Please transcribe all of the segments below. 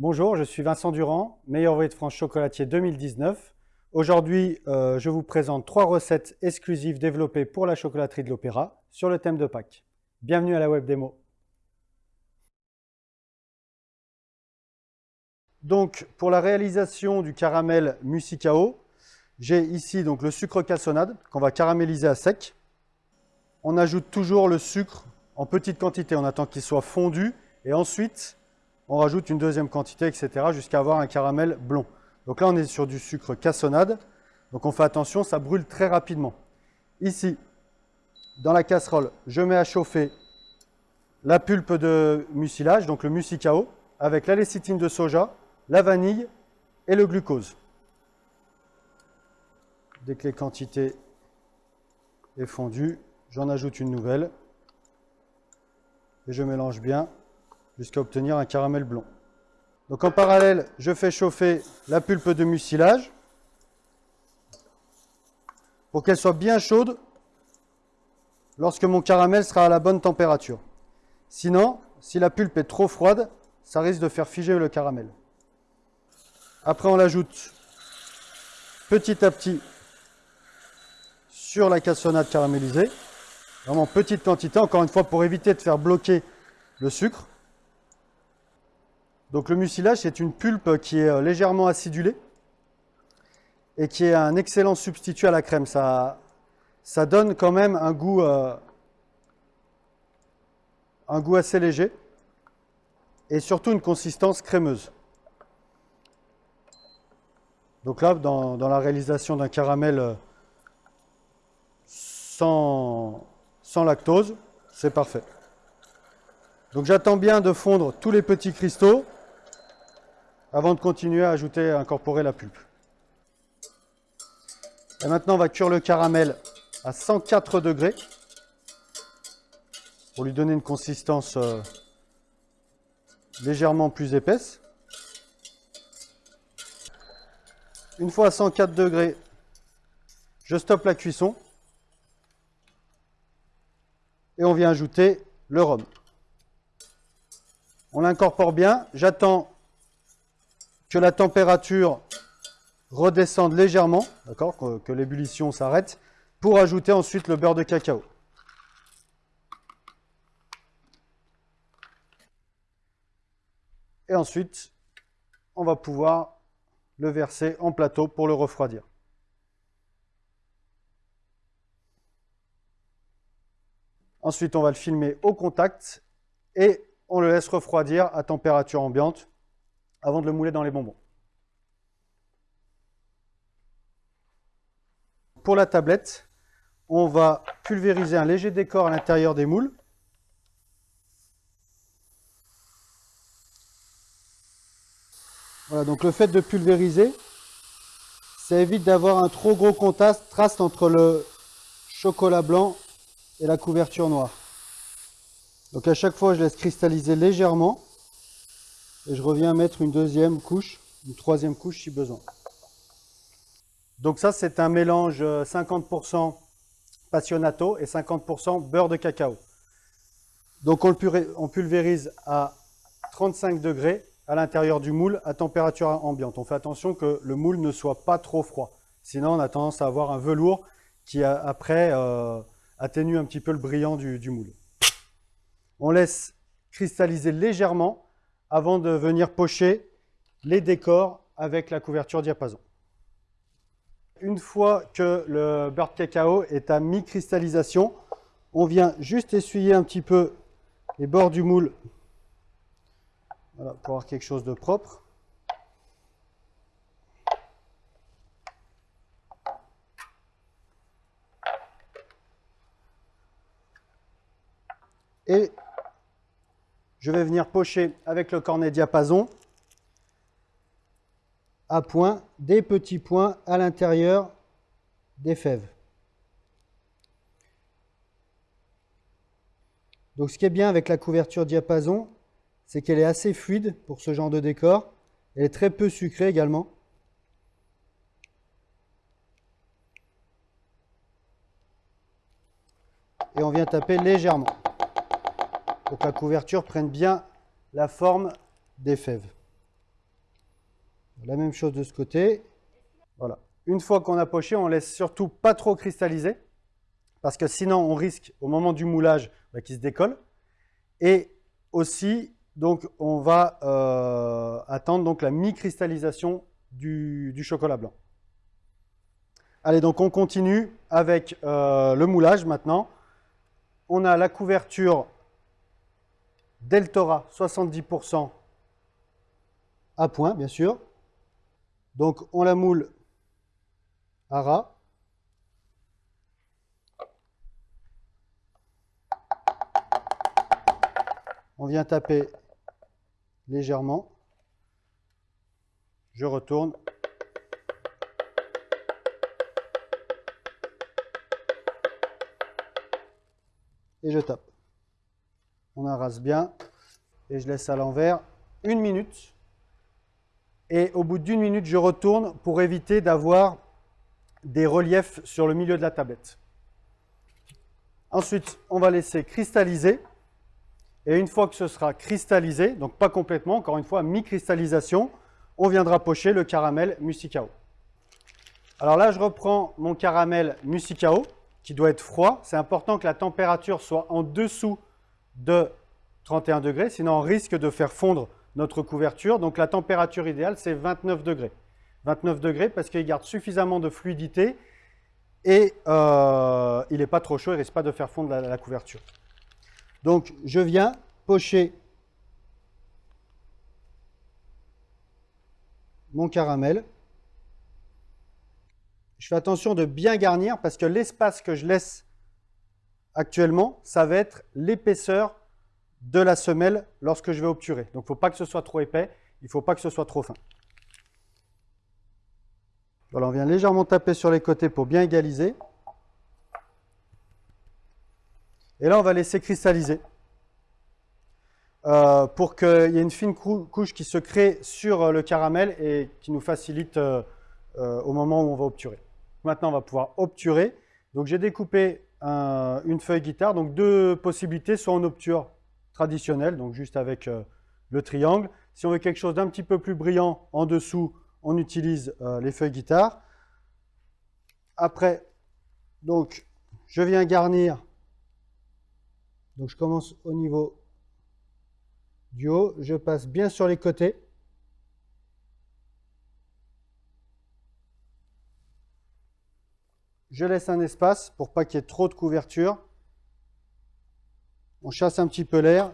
Bonjour, je suis Vincent Durand, meilleur ouvrier de France chocolatier 2019. Aujourd'hui, euh, je vous présente trois recettes exclusives développées pour la chocolaterie de l'Opéra sur le thème de Pâques. Bienvenue à la web démo. Donc, pour la réalisation du caramel Musicao, j'ai ici donc le sucre cassonade qu'on va caraméliser à sec. On ajoute toujours le sucre en petite quantité, on attend qu'il soit fondu et ensuite on rajoute une deuxième quantité, etc. jusqu'à avoir un caramel blond. Donc là on est sur du sucre cassonade, donc on fait attention, ça brûle très rapidement. Ici, dans la casserole, je mets à chauffer la pulpe de mucilage, donc le musicao, avec la lécithine de soja, la vanille et le glucose. Dès que les quantités est fondues, j'en ajoute une nouvelle et je mélange bien jusqu'à obtenir un caramel blond. Donc en parallèle, je fais chauffer la pulpe de mucilage pour qu'elle soit bien chaude lorsque mon caramel sera à la bonne température. Sinon, si la pulpe est trop froide, ça risque de faire figer le caramel. Après, on l'ajoute petit à petit sur la cassonade caramélisée. Vraiment petite quantité, encore une fois, pour éviter de faire bloquer le sucre. Donc le mucilage, c'est une pulpe qui est euh, légèrement acidulée et qui est un excellent substitut à la crème. Ça, donne quand même un goût, euh, un goût assez léger et surtout une consistance crémeuse. Donc là, dans, la réalisation d'un caramel euh, sans lactose, c'est parfait. Donc j'attends bien de fondre tous les petits cristaux avant de continuer à ajouter, à incorporer la pulpe. Et maintenant, on va cuire le caramel à 104 degrés pour lui donner une consistance euh, légèrement plus épaisse. Une fois à 104 degrés, je stoppe la cuisson et on vient ajouter le rhum. On l'incorpore bien. J'attends que la température redescende légèrement, que, que l'ébullition s'arrête, pour ajouter ensuite le beurre de cacao. Et ensuite, on va pouvoir le verser en plateau pour le refroidir. Ensuite, on va le filmer au contact et on le laisse refroidir à température ambiante avant de le mouler dans les bonbons. Pour la tablette, on va pulvériser un léger décor à l'intérieur des moules. Voilà, donc le fait de pulvériser, ça évite d'avoir un trop gros contraste entre le chocolat blanc et la couverture noire. Donc à chaque fois, je laisse cristalliser légèrement et je reviens mettre une deuxième couche, une troisième couche si besoin. Donc ça, c'est un mélange 50% euh, passionato et 50% beurre de cacao. Donc on, pulvérise à 35 degrés à l'intérieur du moule à température ambiante. On fait attention que le moule ne soit pas trop froid. Sinon, on a tendance à avoir un velours qui, après, euh, atténue un petit peu le brillant du moule. On laisse cristalliser légèrement avant de venir pocher les décors avec la couverture diapason. Une fois que le beurre de cacao est à mi-cristallisation, on vient juste essuyer un petit peu les bords du moule pour avoir quelque chose de propre. Et je vais venir pocher avec le cornet diapason à point des petits points à l'intérieur des fèves. Donc ce qui est bien avec la couverture diapason, c'est qu'elle est assez fluide pour ce genre de décor. Elle est très peu sucrée également. Et on vient taper légèrement pour que la couverture prenne bien la forme des fèves. La même chose de ce côté. Voilà. Une fois qu'on a poché, on laisse surtout pas trop cristalliser, parce que sinon on risque au moment du moulage bah, qu'il se décolle. Et aussi, donc, on va euh, attendre donc, la mi-cristallisation du, chocolat blanc. Allez, donc on continue avec euh, le moulage maintenant. On a la couverture Deltora 70% à point, bien sûr. Donc on la moule à ras. On vient taper légèrement. Je retourne. Et je tape. On arrase bien. Et je laisse à l'envers une minute. Et au bout d'une minute, je retourne pour éviter d'avoir des reliefs sur le milieu de la tablette. Ensuite, on va laisser cristalliser. Et une fois que ce sera cristallisé, donc pas complètement, encore une fois, mi-cristallisation, on viendra pocher le caramel musicao. Alors là, je reprends mon caramel musicao, qui doit être froid. C'est important que la température soit en dessous de 31 degrés, sinon on risque de faire fondre notre couverture. Donc la température idéale, c'est 29 degrés. 29 degrés parce qu'il garde suffisamment de fluidité et euh, il n'est pas trop chaud, il ne risque pas de faire fondre la couverture. Donc, je viens pocher mon caramel. Je fais attention de bien garnir parce que l'espace que je laisse actuellement, ça va être l'épaisseur de la semelle lorsque je vais obturer. Donc, il ne faut pas que ce soit trop épais, il ne faut pas que ce soit trop fin. Voilà, on vient légèrement taper sur les côtés pour bien égaliser. Et là, on va laisser cristalliser euh, pour qu'il y ait une fine couche qui se crée sur euh, le caramel et qui nous facilite euh, au moment où on va obturer. Maintenant, on va pouvoir obturer. Donc, j'ai découpé une feuille guitare. Donc, deux possibilités, soit en obture traditionnelle, donc juste avec le triangle. Si on veut quelque chose d'un petit peu plus brillant en dessous, on utilise les feuilles guitare. Après, donc, je viens garnir donc je commence au niveau du haut, je passe bien sur les côtés. Je laisse un espace pour pas qu'il y ait trop de couverture. On chasse un petit peu l'air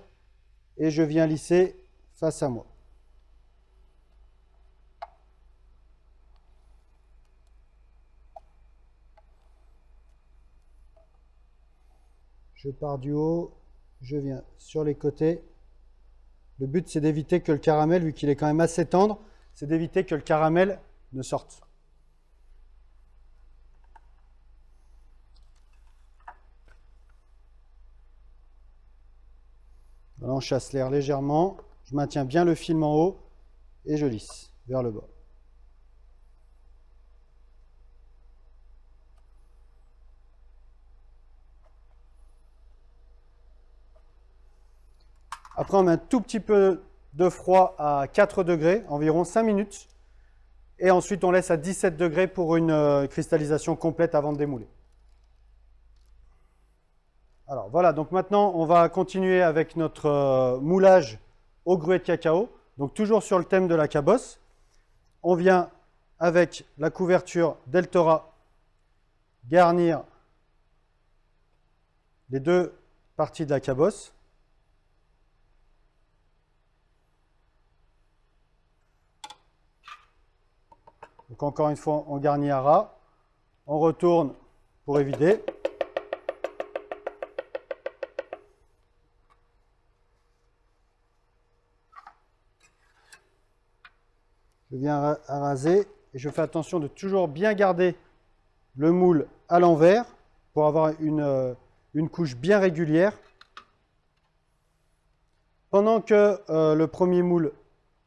et je viens lisser face à moi. je pars du haut, je viens sur les côtés. Le but, c'est d'éviter que le caramel, vu qu'il est quand même assez tendre, c'est d'éviter que le caramel ne sorte. On chasse l'air légèrement. Je maintiens bien le film en haut et je lisse vers le bas. Après, on met un tout petit peu de froid à 4 degrés, environ 5 minutes. Et ensuite, on laisse à 17 degrés pour une euh, cristallisation complète avant de démouler. Alors voilà, donc maintenant, on va continuer avec notre euh, moulage au gruet de cacao. Donc toujours sur le thème de la cabosse. On vient avec la couverture Deltora garnir les deux parties de la cabosse. Donc encore une fois, on garnit à ras. On retourne pour éviter. Je viens raser et je fais attention de toujours bien garder le moule à l'envers pour avoir une, euh, couche bien régulière. Pendant que euh, le premier moule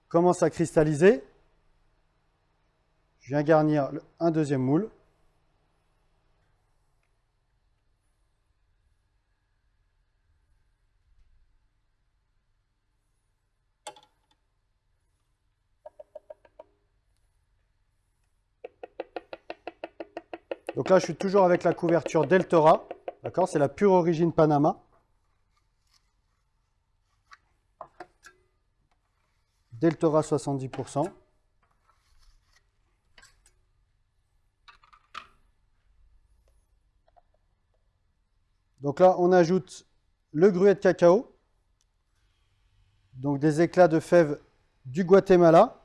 commence à cristalliser, je viens garnir un deuxième moule. Donc là, je suis toujours avec la couverture Deltora. D'accord C'est la pure origine Panama. Deltora 70%. Donc là, on ajoute le gruet de cacao, donc des éclats de fèves du Guatemala,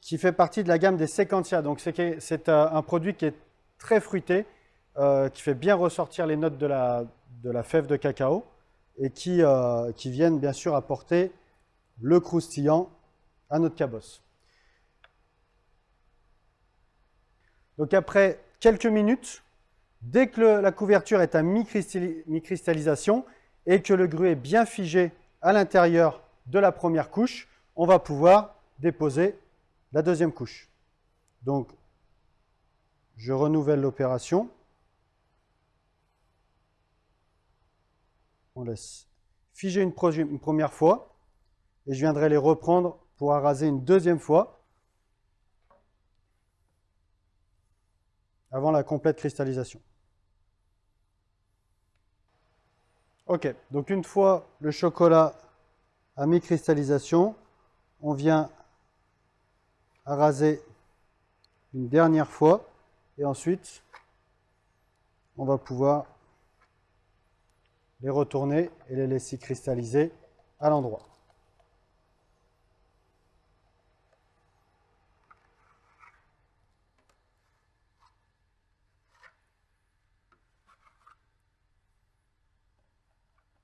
qui fait partie de la gamme des Sequencia. Donc c'est euh, un produit qui est très fruité, euh, qui fait bien ressortir les notes de la, fève de cacao et qui, euh, qui viennent bien sûr apporter le croustillant à notre cabosse. Donc après quelques minutes, dès que la couverture est à mi-cristallisation et que le gruet est bien figé à l'intérieur de la première couche, on va pouvoir déposer la deuxième couche. Donc, je renouvelle l'opération. On laisse figer une, première fois et je viendrai les reprendre pour araser une deuxième fois avant la complète cristallisation. Ok, donc une fois le chocolat à mi-cristallisation, on vient araser une dernière fois et ensuite on va pouvoir les retourner et les laisser cristalliser à l'endroit.